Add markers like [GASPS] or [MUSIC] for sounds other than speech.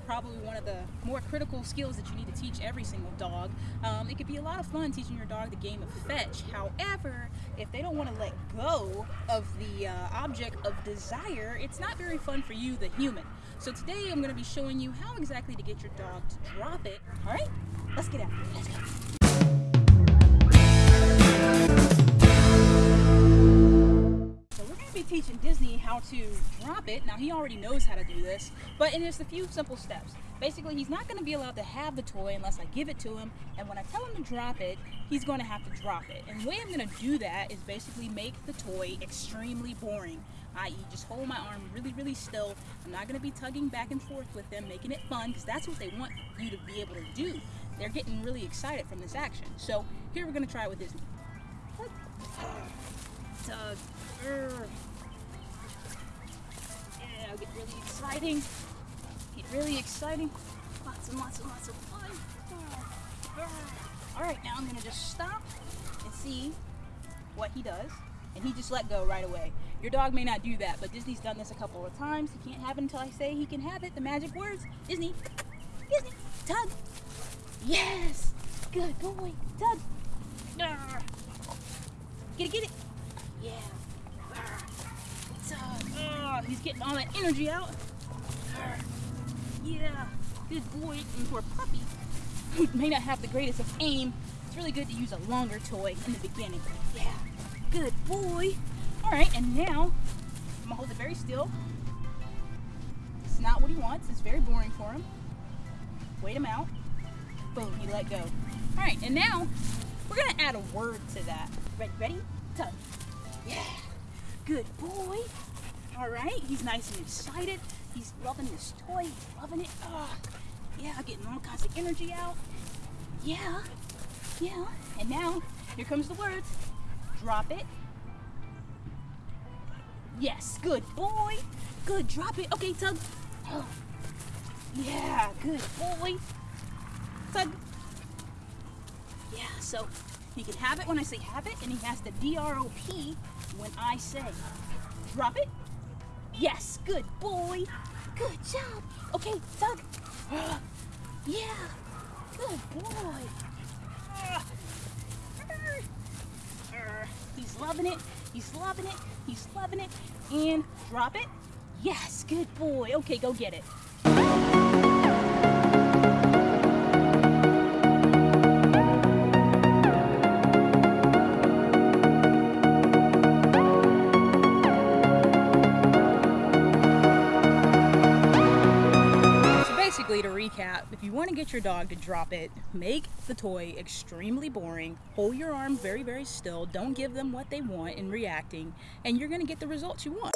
probably one of the more critical skills that you need to teach every single dog. Um, it could be a lot of fun teaching your dog the game of fetch. However, if they don't want to let go of the uh, object of desire, it's not very fun for you, the human. So today I'm going to be showing you how exactly to get your dog to drop it. All right, let's get after it. Let's go. To drop it. Now he already knows how to do this, but in just a few simple steps. Basically, he's not going to be allowed to have the toy unless I give it to him, and when I tell him to drop it, he's going to have to drop it. And the way I'm going to do that is basically make the toy extremely boring, i.e. just hold my arm really, really still. I'm not going to be tugging back and forth with them, making it fun, because that's what they want you to be able to do. They're getting really excited from this action. So here we're going to try it with Disney. Tug. Urgh. Yeah, get really exciting. Get really exciting. Lots and lots and lots of fun. All right, now I'm gonna just stop and see what he does. And he just let go right away. Your dog may not do that, but Disney's done this a couple of times. He can't have it until I say he can have it. The magic words. Disney. Disney. Tug. Yes. Good boy. Tug. Get it, get it. Yeah. Tug. Oh, he's getting all that energy out. Yeah. Good boy. For a puppy who may not have the greatest of aim, it's really good to use a longer toy in the beginning. Yeah. Good boy. All right, and now I'm gonna hold it very still. It's not what he wants. It's very boring for him. Wait him out. Boom, he let go. All right, and now we're gonna add a word to that. Ready, ready? Tug. Yeah. Good boy. All right, he's nice and excited. He's loving this toy. He's loving it. Oh, yeah, getting all kinds of energy out. Yeah. Yeah. And now, here comes the words. Drop it. Yes, good boy. Good, drop it. Okay, Tug. Oh. [GASPS] Yeah, good boy. Tug. Yeah, so he can have it when I say have it, and he has to D-R-O-P when I say drop it. Yes, good boy. Good job. Okay, Tug. [GASPS] Yeah, good boy. He's loving it. He's loving it. He's loving it. And drop it. Yes, good boy. Okay, go get it. Recap, if you want to get your dog to drop it, make the toy extremely boring, hold your arm very, very still, don't give them what they want in reacting, and you're going to get the results you want.